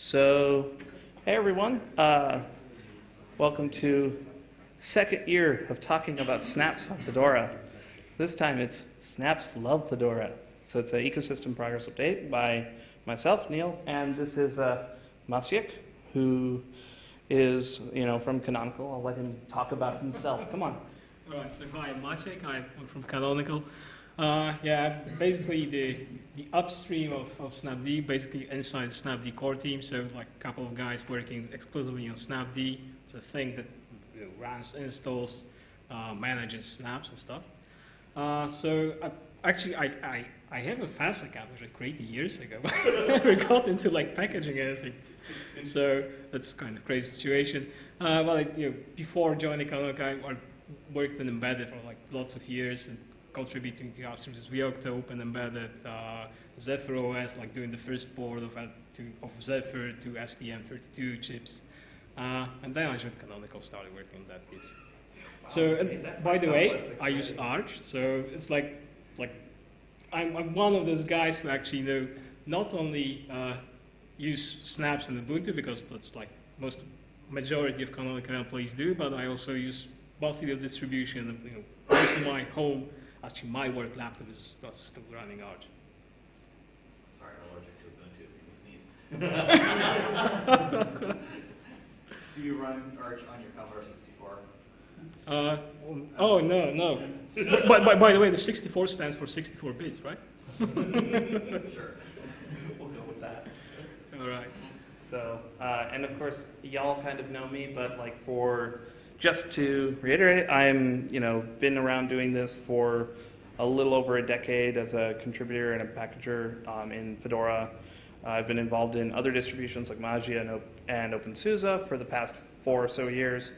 So, hey everyone, uh, welcome to second year of talking about snaps on Fedora. This time it's snaps love Fedora. So it's an ecosystem progress update by myself, Neil, and this is uh, who is, you know, from Canonical. I'll let him talk about himself. Come on. All right, so hi, I'm Maciek. I'm from Canonical. Uh, yeah, basically the the upstream of, of Snapd, basically inside the Snapd core team. So like a couple of guys working exclusively on Snapd. It's a thing that you know, runs, installs, uh, manages snaps and stuff. Uh, so I, actually, I, I, I have a FAS account which I created years ago. I never got into like packaging anything. So that's kind of crazy situation. Uh, well, you know, before joining Canonical, I, I worked in embedded for like lots of years and contributing to upstreams as Yocto, Open Embedded, uh, Zephyr OS, like doing the first port of, to, of Zephyr to STM32 chips. Uh, and then I joined Canonical, started working on that piece. So, and by the way, I use Arch, so it's like, like I'm, I'm, one of those guys who actually know not only uh, use snaps in Ubuntu because that's like most majority of Canonical employees do, but I also use multi distribution. You know, most of my home Actually, my work laptop is still running Arch. Sorry, I'm allergic to Ubuntu. Do you run Arch on your Commodore 64? Uh, oh, no, no. but, but, by the way, the 64 stands for 64 bits, right? sure. We'll go with that. All right. So, uh, and of course, y'all kind of know me, but like for just to reiterate, I'm, you know, been around doing this for a little over a decade as a contributor and a packager um, in Fedora. Uh, I've been involved in other distributions like Mageia and, and OpenSUSE for the past four or so years.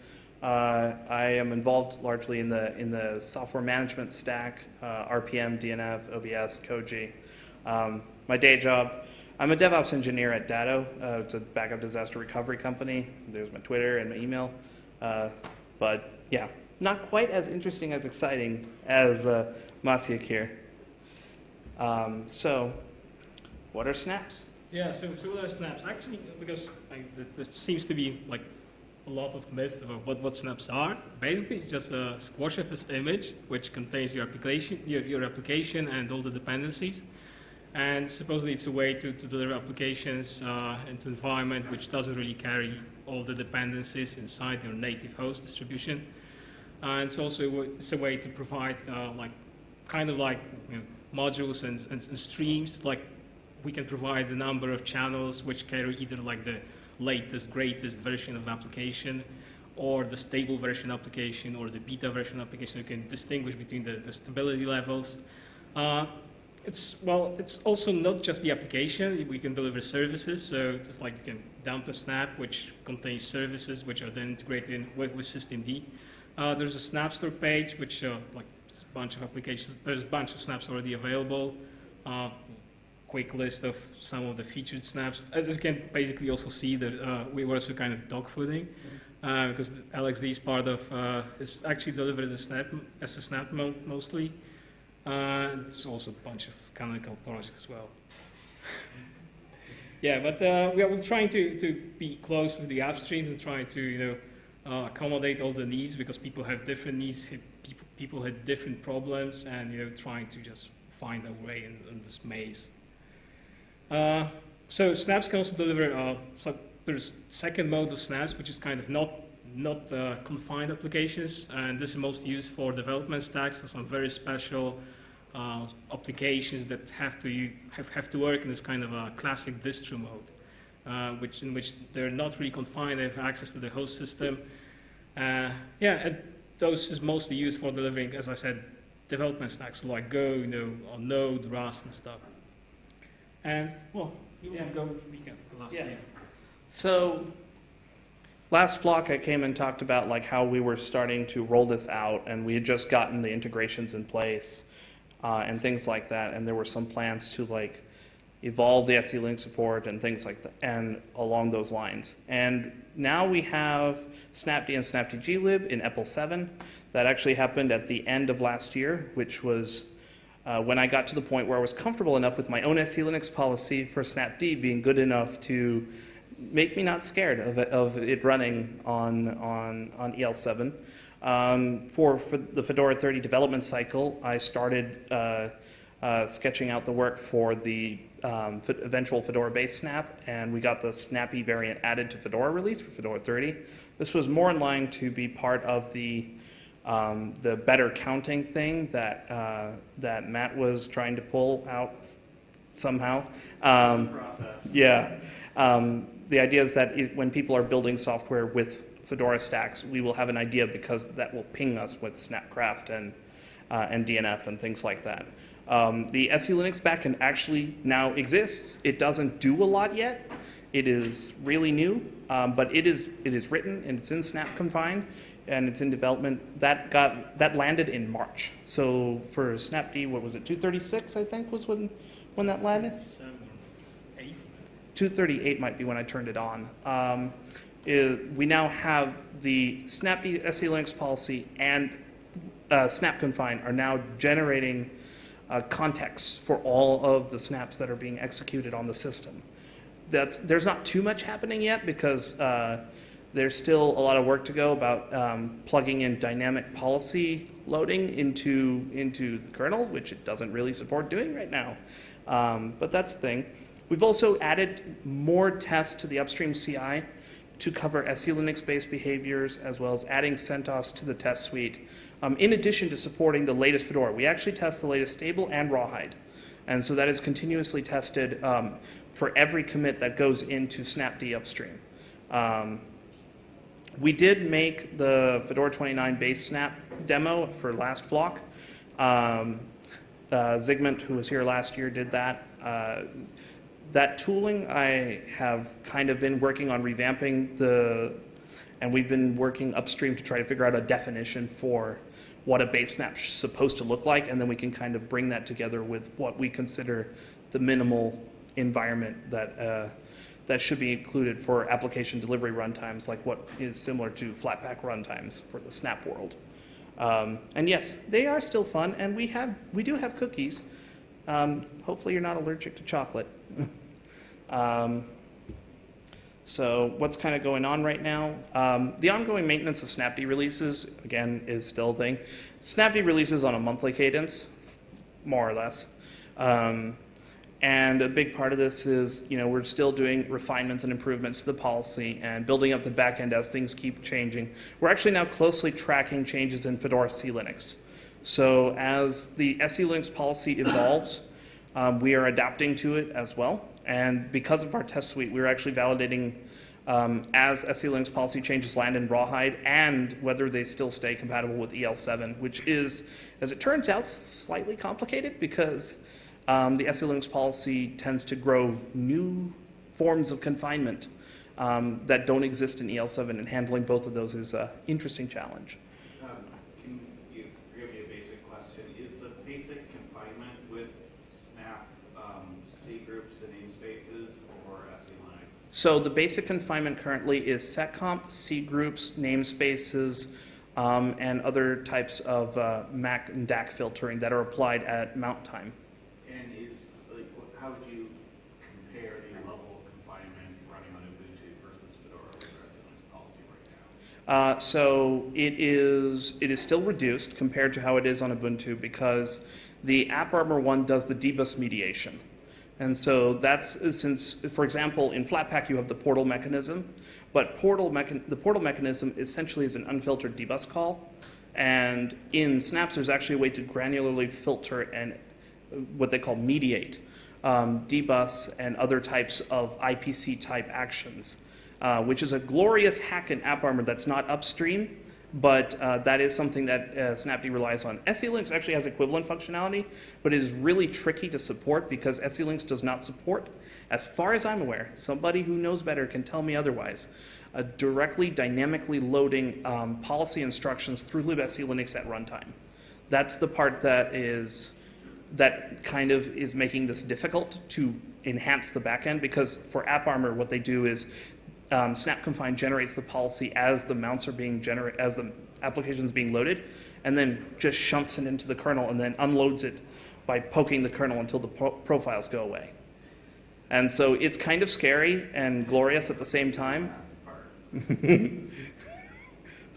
Uh, I am involved largely in the in the software management stack, uh, RPM, DNF, OBS, Koji. Um, my day job, I'm a DevOps engineer at Datto. Uh, it's a backup disaster recovery company. There's my Twitter and my email. Uh, but yeah, not quite as interesting as exciting as uh, Maciek here. Um, so, what are snaps? Yeah, so, so what are snaps? Actually, because there seems to be like a lot of myths about what, what snaps are. Basically, it's just a Squashfs image which contains your application, your, your application and all the dependencies. And supposedly it's a way to, to deliver applications uh, into an environment which doesn't really carry all the dependencies inside your native host distribution. Uh, and it's also it's a way to provide uh, like kind of like you know, modules and, and, and, streams. Like we can provide a number of channels which carry either like the latest, greatest version of application or the stable version application or the beta version application. You can distinguish between the, the stability levels. Uh, it's, well, it's also not just the application. We can deliver services. So just like you can dump a snap, which contains services, which are then integrated in with, with systemd. Uh, there's a snap store page, which uh, like a bunch of applications. There's a bunch of snaps already available. Uh, quick list of some of the featured snaps. As you can basically also see that uh, we were also kind of dogfooding uh, because LXD is part of, uh, it's actually delivered as a snap, as a snap mostly. Uh, it's also a bunch of canonical projects as well. yeah, but uh, we are trying to, to be close with the upstream and trying to you know uh, accommodate all the needs because people have different needs, people, people have different problems, and you know trying to just find a way in, in this maze. Uh, so snaps can also deliver. Uh, there's second mode of snaps, which is kind of not not uh, confined applications, and this is mostly used for development stacks, or some very special uh, applications that have to have, have to work in this kind of a classic distro mode, uh, which in which they're not really confined, they have access to the host system. Uh, yeah, and those is mostly used for delivering, as I said, development stacks like Go, you know, or Node, Rust, and stuff. And well, you yeah. go weekend last yeah. year. So last flock I came and talked about like how we were starting to roll this out and we had just gotten the integrations in place uh, and things like that and there were some plans to like evolve the SE Linux support and things like that and along those lines. And now we have Snapd and Snapd glib in EPEL 7. That actually happened at the end of last year, which was uh, when I got to the point where I was comfortable enough with my own SE Linux policy for Snapd being good enough to make me not scared of it, of it running on, on, on EL7. Um, for, for the Fedora 30 development cycle, I started uh, uh, sketching out the work for the um, eventual Fedora base snap, and we got the snappy variant added to Fedora release for Fedora 30. This was more in line to be part of the um, the better counting thing that uh, that Matt was trying to pull out somehow. Um, yeah. Um, the idea is that it, when people are building software with Fedora stacks, we will have an idea because that will ping us with Snapcraft and, uh, and DNF and things like that. Um, the SE Linux backend actually now exists. It doesn't do a lot yet. It is really new, um, but it is, it is written and it's in Snap confined and it's in development. That got, that landed in March. So for Snapd, what was it, 236, I think was when, when that landed? Eight. 238 might be when I turned it on. Um, i- we now have the Snapd SE Linux policy and uh, Snap Confine are now generating uh, context for all of the snaps that are being executed on the system. That's, there's not too much happening yet because uh, there's still a lot of work to go about um, plugging in dynamic policy loading into, into the kernel, which it doesn't really support doing right now. Um, but that's the thing. We've also added more tests to the upstream CI to cover SE Linux-based behaviors, as well as adding CentOS to the test suite, um, in addition to supporting the latest Fedora. We actually test the latest stable and rawhide. And so that is continuously tested um, for every commit that goes into Snapd upstream. Um, we did make the Fedora 29 base snap demo for last flock. Um, uh, who was here last year, did that. Uh, that tooling, I have kind of been working on revamping the, and we've been working upstream to try to figure out a definition for what a base snap is supposed to look like, and then we can kind of bring that together with what we consider the minimal environment that uh, that should be included for application delivery runtimes, like what is similar to Flatpak runtimes for the Snap world. Um, and yes, they are still fun, and we have we do have cookies. Um, hopefully, you're not allergic to chocolate. um, so, what's kind of going on right now? Um, the ongoing maintenance of Snapd releases, again, is still a thing. Snapd releases on a monthly cadence, more or less. And a big part of this is, you know, we're still doing refinements and improvements to the policy and building up the back end as things keep changing. We're actually now closely tracking changes in Fedora SE Linux. So as the SE Linux policy evolves, um, we are adapting to it as well. And because of our test suite, we're actually validating um, as SE Linux policy changes land in Rawhide and whether they still stay compatible with EL7, which is, as it turns out, slightly complicated because um, the SE Linux policy tends to grow new forms of confinement um, that don't exist in EL7, and handling both of those is an interesting challenge. Um, Can you forgive me a basic question? Is the basic confinement with Snap C groups and namespaces or SE Linux? So the basic confinement currently is seccomp, C groups, namespaces, um, and other types of uh, MAC and DAC filtering that are applied at mount time. And is, like, wh- how would you compare the level of confinement running on Ubuntu versus Fedora with our SE Linux policy right now? Uh, so it is it is still reduced compared to how it is on Ubuntu because the AppArmor one does the dbus mediation. And so that's since, for example, in Flatpak you have the portal mechanism, but portal mechan- the portal mechanism essentially is an unfiltered dbus call. And in Snaps, there's actually a way to granularly filter and what they call mediate um, dbus and other types of IPC type actions, uh, which is a glorious hack in AppArmor that's not upstream, but uh, that is something that uh, Snapd relies on. SE Linux actually has equivalent functionality, but it is really tricky to support because SE Linux does not support, as far as I'm aware, somebody who knows better can tell me otherwise, uh, directly dynamically loading um, policy instructions through libSE Linux at runtime. That's the part that is that kind of is making this difficult to enhance the backend because for AppArmor, what they do is um, Snap Confine generates the policy as the mounts are being generated, as the application is being loaded, and then just shunts it into the kernel and then unloads it by poking the kernel until the pro- profiles go away. And so it's kind of scary and glorious at the same time.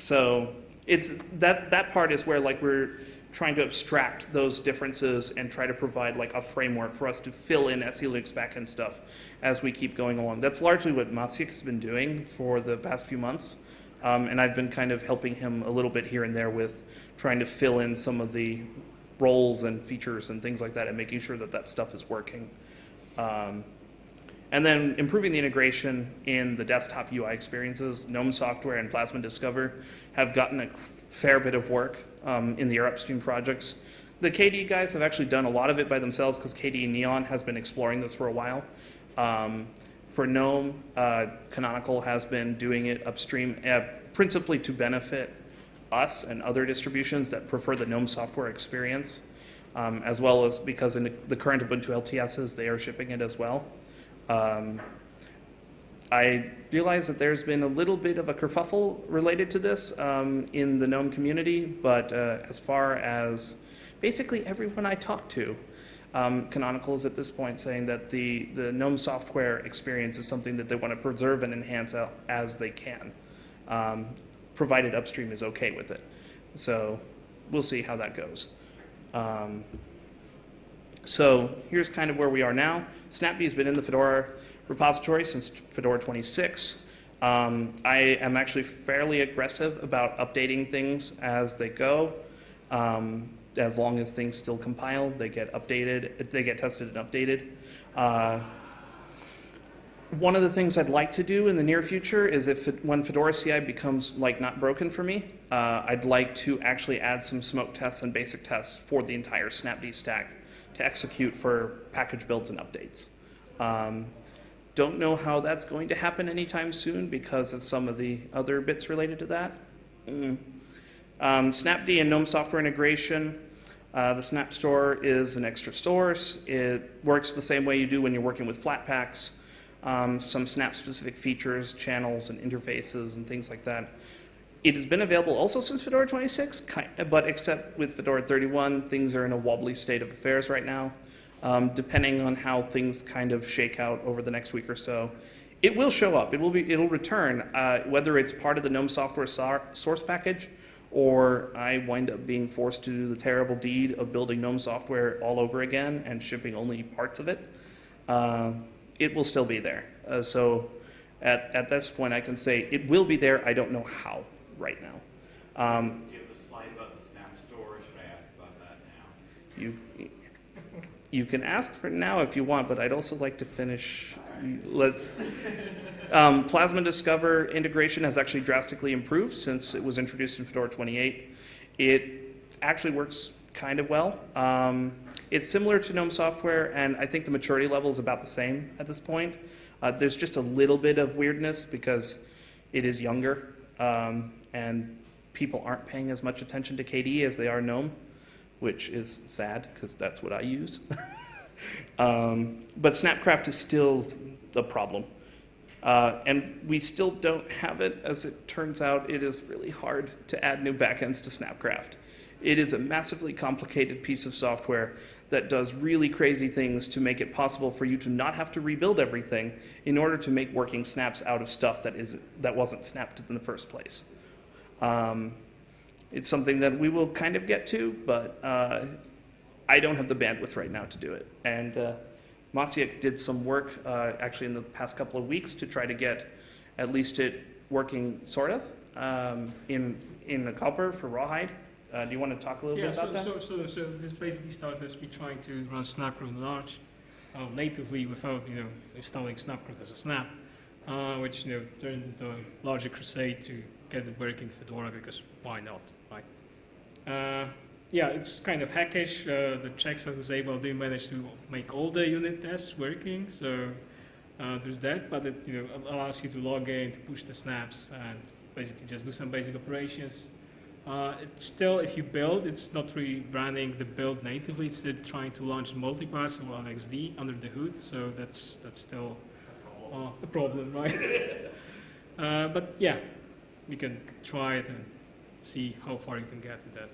So it's that that part is where like we're trying to abstract those differences and try to provide like a framework for us to fill in SELinux backend stuff as we keep going along. That's largely what Maciek has been doing for the past few months. Um, and I've been kind of helping him a little bit here and there with trying to fill in some of the roles and features and things like that and making sure that that stuff is working. Um, and then improving the integration in the desktop UI experiences. GNOME Software and Plasma Discover have gotten a fair bit of work um, in their upstream projects. The KDE guys have actually done a lot of it by themselves because KDE Neon has been exploring this for a while. Um, for GNOME, uh, Canonical has been doing it upstream, uh, principally to benefit us and other distributions that prefer the GNOME software experience, um, as well as because in the current Ubuntu LTSs, they are shipping it as well. Um, I realize that there's been a little bit of a kerfuffle related to this um, in the GNOME community, but uh, as far as basically everyone I talk to, um, Canonical is at this point saying that the, the GNOME software experience is something that they want to preserve and enhance as they can, um, provided upstream is okay with it. So we'll see how that goes. Um, so here's kind of where we are now. Snapd has been in the Fedora repository since Fedora 26. Um, I am actually fairly aggressive about updating things as they go. Um, as long as things still compile, they get updated, they get tested and updated. Uh, one of the things I'd like to do in the near future is if it, when Fedora CI becomes like not broken for me, uh, I'd like to actually add some smoke tests and basic tests for the entire Snapd stack to execute for package builds and updates. Um, don't know how that's going to happen anytime soon because of some of the other bits related to that. Mm. Um, Snapd and GNOME software integration. Uh, the Snap Store is an extra source. It works the same way you do when you're working with Flatpaks. Um, some Snap specific features, channels, and interfaces, and things like that. It has been available also since Fedora 26, but except with Fedora 31, things are in a wobbly state of affairs right now um, depending on how things kind of shake out over the next week or so. It will show up. It will be. It'll return, uh, whether it's part of the GNOME software source package, or I wind up being forced to do the terrible deed of building GNOME software all over again and shipping only parts of it. Uh, it will still be there. Uh, so, at at this point, I can say it will be there. I don't know how right now. Um, Do you have a slide about the Snap Store, or should I ask about that now? you you can ask for now if you want, but I'd also like to finish. Let's. Um, Plasma Discover integration has actually drastically improved since it was introduced in Fedora 28. It actually works kind of well. Um, it's similar to GNOME software, and I think the maturity level is about the same at this point. Uh, there's just a little bit of weirdness because it is younger, um, and people aren't paying as much attention to KDE as they are GNOME which is sad because that's what I use. um, but Snapcraft is still a problem. Uh, and we still don't have it. As it turns out, it is really hard to add new backends to Snapcraft. It is a massively complicated piece of software that does really crazy things to make it possible for you to not have to rebuild everything in order to make working snaps out of stuff that, is, that wasn't snapped in the first place. Um, it's something that we will kind of get to, but uh, I don't have the bandwidth right now to do it. And uh, Maciek did some work uh, actually in the past couple of weeks to try to get at least it working sort of um, in in the Copr for rawhide. Uh, do you want to talk a little yeah, bit about so, that? So, so, so this basically started as me trying to run Snapcraft Large uh, natively without, you know, installing Snapcraft as a snap, uh, which, you know, turned into a larger crusade to get it working Fedora because why not? Uh, yeah, it's kind of hackish. Uh, the checks are disabled. They managed to make all the unit tests working, so uh, there's that. But it you know allows you to log in, to push the snaps, and basically just do some basic operations. Uh, it's still, if you build, it's not really running the build natively. It's still trying to launch multipass or LXD under the hood. So that's that's still a problem, right? uh, but yeah, we can try it and see how far you can get with that.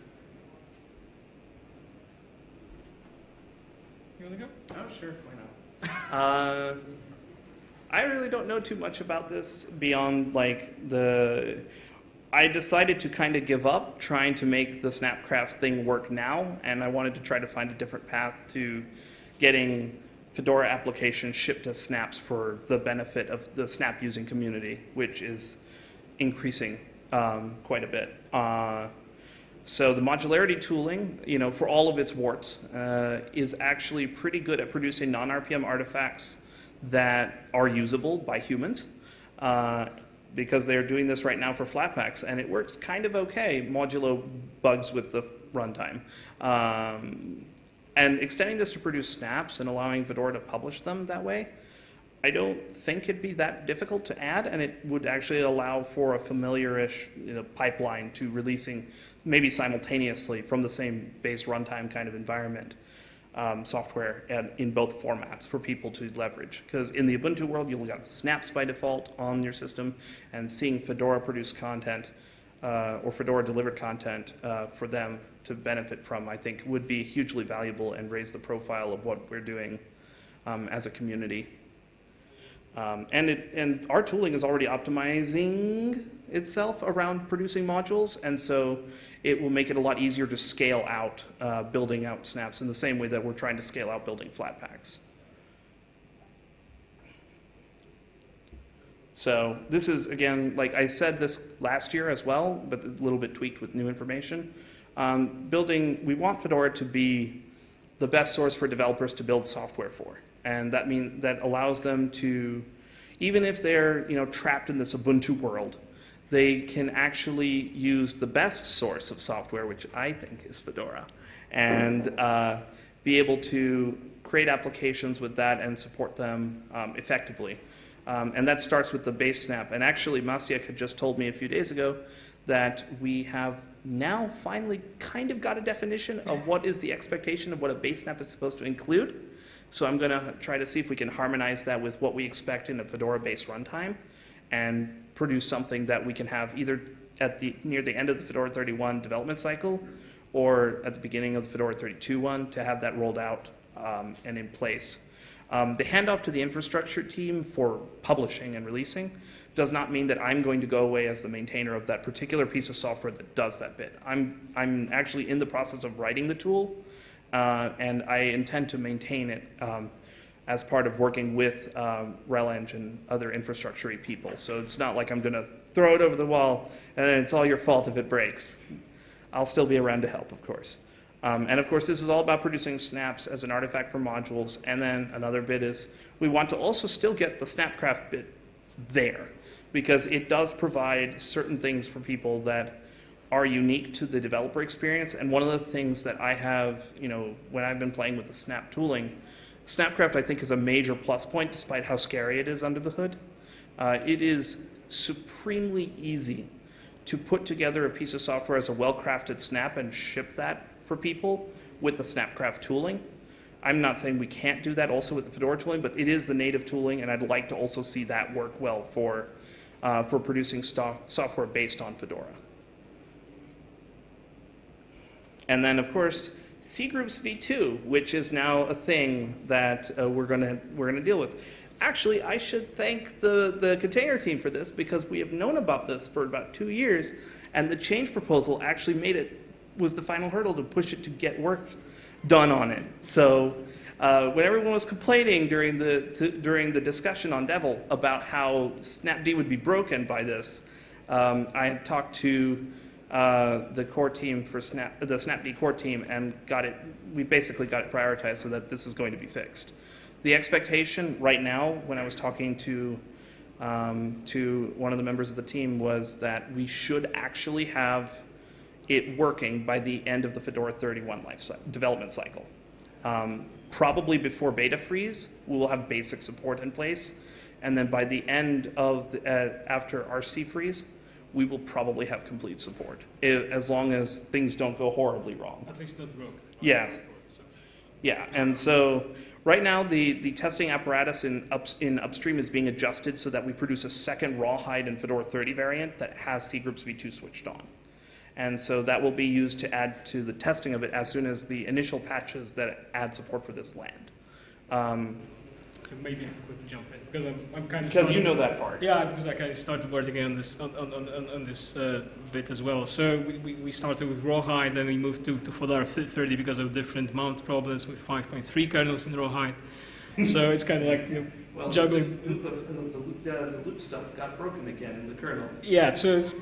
You want to go? Oh, sure, why not? Uh, I really don't know too much about this beyond like the. I decided to kind of give up trying to make the Snapcraft thing work now, and I wanted to try to find a different path to getting Fedora applications shipped as snaps for the benefit of the Snap using community, which is increasing um, quite a bit. Uh, so the modularity tooling, you know, for all of its warts, uh, is actually pretty good at producing non-RPM artifacts that are usable by humans. Uh, because they're doing this right now for Flatpaks, and it works kind of okay, modulo bugs with the runtime. Um, and extending this to produce snaps and allowing Fedora to publish them that way, I don't think it'd be that difficult to add, and it would actually allow for a familiar-ish you know, pipeline to releasing maybe simultaneously from the same base runtime kind of environment um, software and in both formats for people to leverage. Because in the Ubuntu world, you'll got snaps by default on your system, and seeing Fedora produce content uh, or Fedora delivered content uh, for them to benefit from, I think, would be hugely valuable and raise the profile of what we're doing um, as a community. Um, and, it, and our tooling is already optimizing itself around producing modules, and so it will make it a lot easier to scale out uh, building out snaps in the same way that we're trying to scale out building flat packs. So this is, again, like I said this last year as well, but a little bit tweaked with new information. Um, building, we want Fedora to be the best source for developers to build software for. And that means that allows them to, even if they're you know, trapped in this Ubuntu world, they can actually use the best source of software, which I think is Fedora, and uh, be able to create applications with that and support them um, effectively. Um, and that starts with the base snap. And actually, Maciek had just told me a few days ago that we have now finally kind of got a definition of what is the expectation of what a base snap is supposed to include. So I'm going to try to see if we can harmonize that with what we expect in a Fedora-based runtime and produce something that we can have either at the near the end of the Fedora 31 development cycle or at the beginning of the Fedora 32 one to have that rolled out um, and in place. Um, the handoff to the infrastructure team for publishing and releasing does not mean that I'm going to go away as the maintainer of that particular piece of software that does that bit. I'm, I'm actually in the process of writing the tool, uh, and I intend to maintain it um, as part of working with um, RHEL and other infrastructure people. So it's not like I'm going to throw it over the wall and then it's all your fault if it breaks. I'll still be around to help, of course. Um, and of course, this is all about producing snaps as an artifact for modules. And then another bit is we want to also still get the Snapcraft bit there because it does provide certain things for people that are unique to the developer experience. And one of the things that I have, you know, when I've been playing with the Snap tooling, Snapcraft I think is a major plus point despite how scary it is under the hood. Uh, it is supremely easy to put together a piece of software as a well-crafted snap and ship that for people with the Snapcraft tooling. I'm not saying we can't do that also with the Fedora tooling, but it is the native tooling, and I'd like to also see that work well for, uh, for producing software based on Fedora. And then, of course, cgroups v2, which is now a thing that uh, we're going to we're gonna deal with. Actually, I should thank the, the container team for this because we have known about this for about two years, and the change proposal actually made it, was the final hurdle to push it to get work done on it. So uh, when everyone was complaining during the, to, during the discussion on devel about how Snapd would be broken by this, um, I had talked to uh, the core team for Snap, the Snapd core team and got it, we basically got it prioritized so that this is going to be fixed. The expectation right now, when I was talking to, um, to one of the members of the team, was that we should actually have it working by the end of the Fedora 31 life cycle, development cycle. Um, probably before beta freeze, we will have basic support in place. And then by the end of, the, uh, after RC freeze, we will probably have complete support, as long as things don't go horribly wrong. At least not broke. Yeah. Yeah, and so right now the, the testing apparatus in, ups, in upstream is being adjusted so that we produce a second rawhide in Fedora 30 variant that has cgroups v2 switched on. And so that will be used to add to the testing of it as soon as the initial patches that add support for this land. Um, So maybe I could jump in because I'm, I'm kind of Because you know that part. Yeah, because I kind of started working on this on, on, on, on this uh, bit as well. So we, we, we started with rawhide, then we moved to, to Fedora 30 because of different mount problems with 5.3 kernels in rawhide. so it's kind of like you know, Well, Juggling. The, loop of- the, uh, the loop stuff got broken again in the kernel. yeah. So it's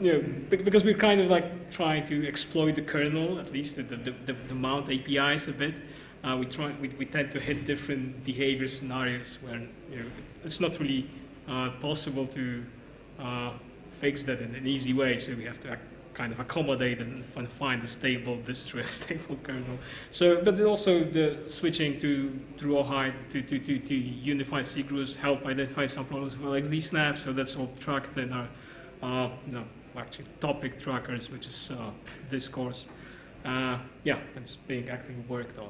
you know because we're kind of like trying to exploit the kernel, at least the the, the, the mount APIs a bit. Uh, we try we, we tend to hit different behavior scenarios where you know it's not really uh, possible to uh, fix that in an easy way. So we have to kind of accommodate and find a stable distro, a stable kernel. So, but also the switching to to rawhide to to to, to unified C groups help identify some problems with LXD snap. So that's all tracked in our uh, no actually topic trackers, which is uh, Discourse. Uh, yeah, it's being actively worked on.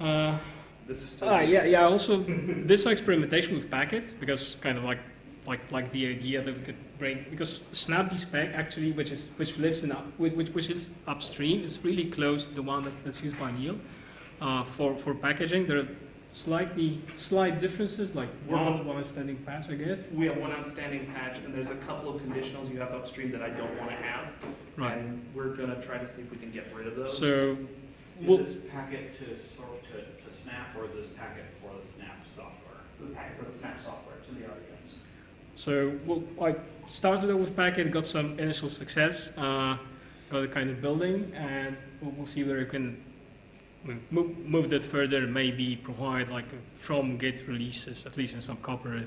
Uh, This is still. Ah, yeah, yeah. Also, this experimentation with Packit because kind of like, like, like the idea that we could bring because SnapDspec actually, which is which lives in up, which, which which is upstream, is really close to the one that's, that's used by Neil uh, for for packaging. There are slightly slight differences, like one one standing patch, I guess. We have one outstanding patch, and there's a couple of conditionals you have upstream that I don't want to have. Right. And we're gonna try to see if we can get rid of those. So, Is Well- this Packit to sort to, to Snap or is this Packit for the Snap software? the pack for the Snap software to the audience. So well, I started out with Packit, got some initial success, uh, got a kind of building, and we'll, we'll see where we can move, move that further. Maybe provide like from Git releases, at least in some Copr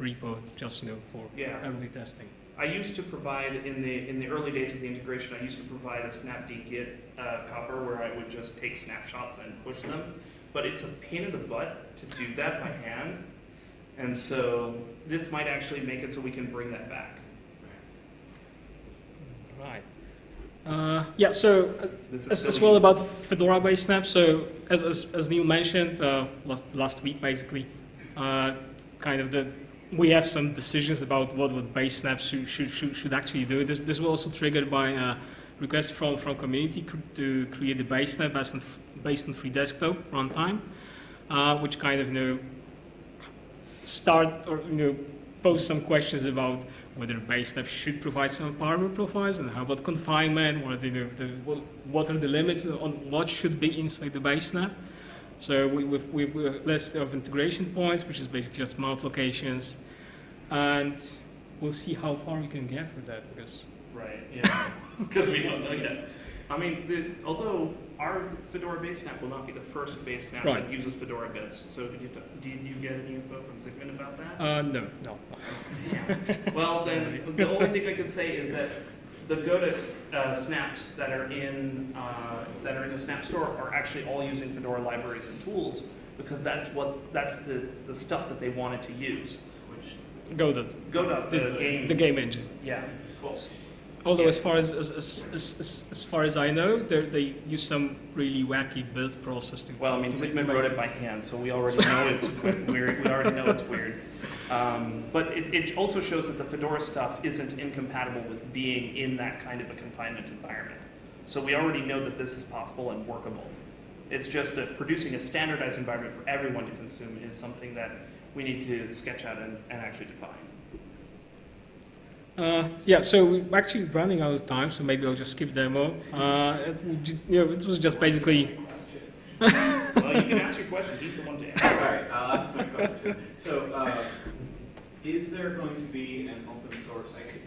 repo, just you know for Yeah. early testing. I used to provide in the in the early days of the integration. I used to provide a snapd git uh, Copr where I would just take snapshots and push them, but it's a pain in the butt to do that by hand, and so this might actually make it so we can bring that back. Right. Uh, yeah. So uh, This is as, as well about Fedora-based snaps. So as, as, as Neil mentioned uh, last, last week, basically, uh, kind of the we have some decisions about what what base snaps should should, should, should actually do. This this was also triggered by a request from from community to create a base snap based on based on free desktop runtime, uh, which kind of you know start or you know pose some questions about whether base snap should provide some power profiles and how about confinement, what are the, the what are the limits on what should be inside the base snap. So we, we've, we've a list of integration points, which is basically just mount locations, and we'll see how far we can get with that because Right, yeah, because we don't know yet. I mean, the, although our Fedora base snap will not be the first base snap Right. that uses Fedora bits. So did you, did you get any info from Zygmunt about that? uh, no, no. Well, then, the only thing I can say is that the Go uh, snaps that are in uh, that are in the Snap Store are actually all using Fedora libraries and tools because that's what that's the, the stuff that they wanted to use. Which Go the, Godot, the, the, game, the game engine. yeah, cool. Although Yeah. as far as as, as, as, as, as far as I know, they they use some really wacky build process to. Well, I mean, to make- Zygmunt to wrote it by hand, so we already know it's weird. We already know it's weird. Um, but it, it also shows that the Fedora stuff isn't incompatible with being in that kind of a confinement environment. So we already know that this is possible and workable. It's just that producing a standardized environment for everyone to consume is something that we need to sketch out and, and actually define. Uh, yeah, so we're actually running out of time, so maybe I'll just skip demo. Uh, it, you know, it was just basically well, you can ask your question. He's the one to answer. All right, I'll ask my question. So, uh, is there going to be an open source, I could,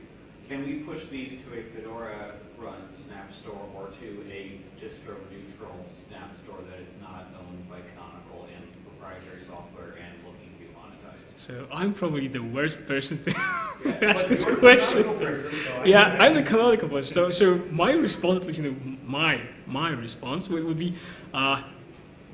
can we push these to a Fedora run Snap Store or to a distro neutral Snap Store that is not owned by Canonical and proprietary software and looking to be monetized? so. I'm probably the worst person to Yeah, ask this question. person, so Yeah, I'm the canonical one. So, so my response, at least, you know, my my response would, would be, uh,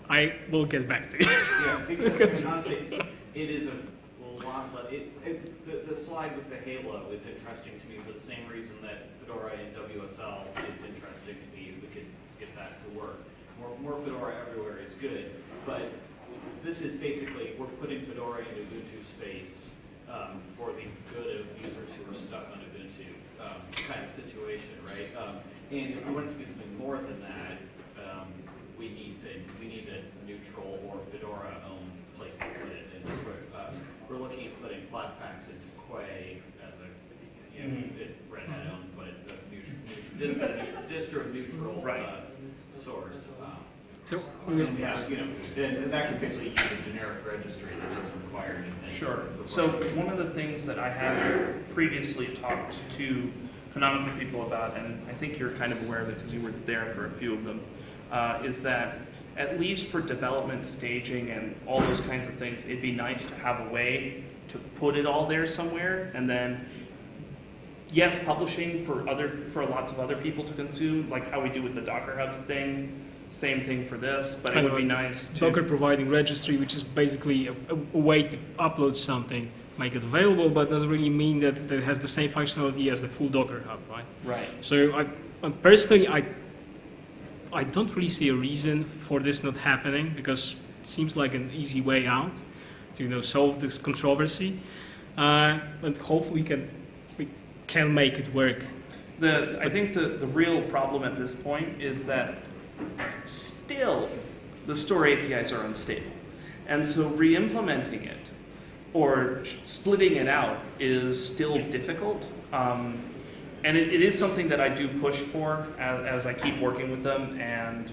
I will get back to you. Yeah, because honestly, it is a lot, but it, it, the, the slide with the halo is interesting to me for the same reason that Fedora and WSL is interesting to me if we could get that to work. More, more Fedora everywhere is good, but this is basically, we're putting Fedora into Ubuntu space um, for the good of users who are stuck on Ubuntu um, kind of situation, right? Um, and if we wanted to do something more than that, um, we we need, a- we need a neutral or Fedora-owned place to put it. And we're, uh, we're looking at putting flat packs into Quay as a, you know, Mhm. it- Red Hat owned, but a neutral, distro neutral, Right. uh, source. um, So, And we have, you know, and and that can basically use a generic registry that doesn't require anything. Sure. So one of the things that I have previously talked to canonical people about, and I think you're kind of aware of it because you were there for a few of them, uh, is that at least for development staging and all those kinds of things, it'd be nice to have a way to put it all there somewhere and then yes, publishing for other for lots of other people to consume, like how we do with the Docker Hubs thing. Same thing for this, but it would be nice to Docker providing registry, which is basically a, a way to upload something, make it available, but doesn't really mean that, that it has the same functionality as the full Docker hub, right? right. So I, I personally, I, I don't really see a reason for this not happening because it seems like an easy way out to you know solve this controversy, uh, hopefully we can we can make it work. The, I think the, the real problem at this point is that still the store APIs are unstable. And so re-implementing it or splitting it out is still difficult. Um, and it, it is something that I do push for as, as I keep working with them. And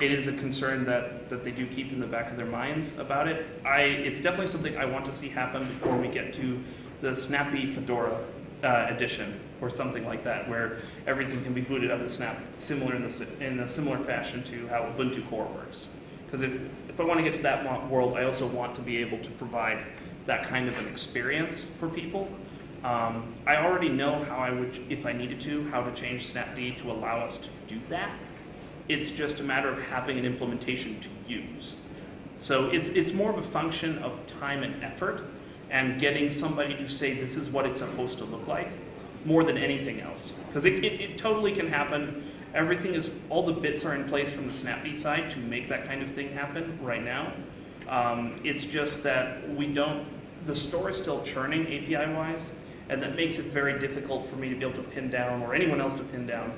it is a concern that, that they do keep in the back of their minds about it. I, it's definitely something I want to see happen before we get to the snappy Fedora uh, edition or something like that, where everything can be booted up of Snap, similar in, the, in a similar fashion to how Ubuntu Core works. Because if, if I want to get to that world, I also want to be able to provide that kind of an experience for people. Um, I already know how I would, if I needed to, how to change Snapd to allow us to do that. It's just a matter of having an implementation to use. So it's, it's more of a function of time and effort and getting somebody to say this is what it's supposed to look like more than anything else. Because it, it, it totally can happen. Everything is, all the bits are in place from the Snapd side to make that kind of thing happen right now. Um, it's just that we don't, the store is still churning API wise, and that makes it very difficult for me to be able to pin down or anyone else to pin down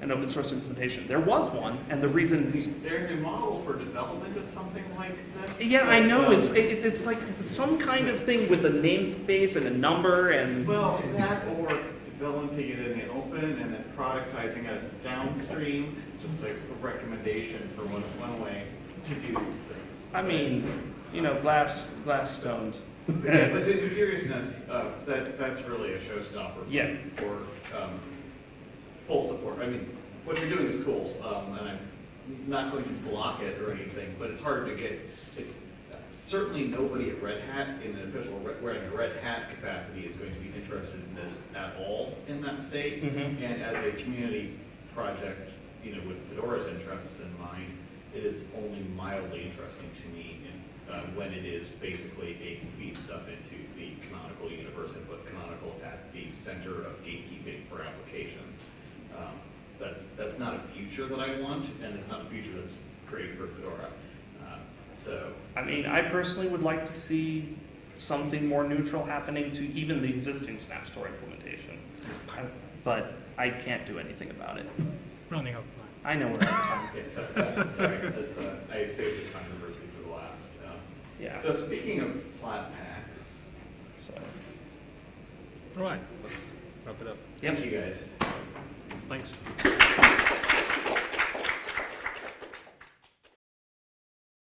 an open source implementation. There was one, and the reason There's a model for development of something like this. yeah, I know. It's it, it's like some kind of thing with a namespace and a number and Well, that or developing it in the open and then productizing it as downstream, just like a recommendation for one, one way to do these things. I mean, you know, glass glass stones. But yeah, but in seriousness, uh, that, that's really a showstopper. for- Yeah. For, um, full support. I mean, what you're doing is cool, um, and I'm not going to block it or anything, but it's hard to get, it- certainly nobody at Red Hat in an official, re- wearing a Red Hat capacity is going to be interested in this at all in that state. Mhm. And as a community project, you know, with Fedora's interests in mind, it is only mildly interesting to me in, uh, when it is basically a feed stuff into the canonical universe and put canonical at the center of gatekeeping for applications. Um, That's, that's not a future that I want, and it's not a future that's great for Fedora. Uh, So, I mean, I personally would like to see something more neutral happening to even the existing SnapStore implementation, I, but I can't do anything about it. Running out of time. I know we're out of time. okay, so, uh, sorry, that's, uh, I saved the controversy for the last. um, Yeah. So speaking of flat packs, So, All right, let's wrap it up. yep. thank you guys. Thanks.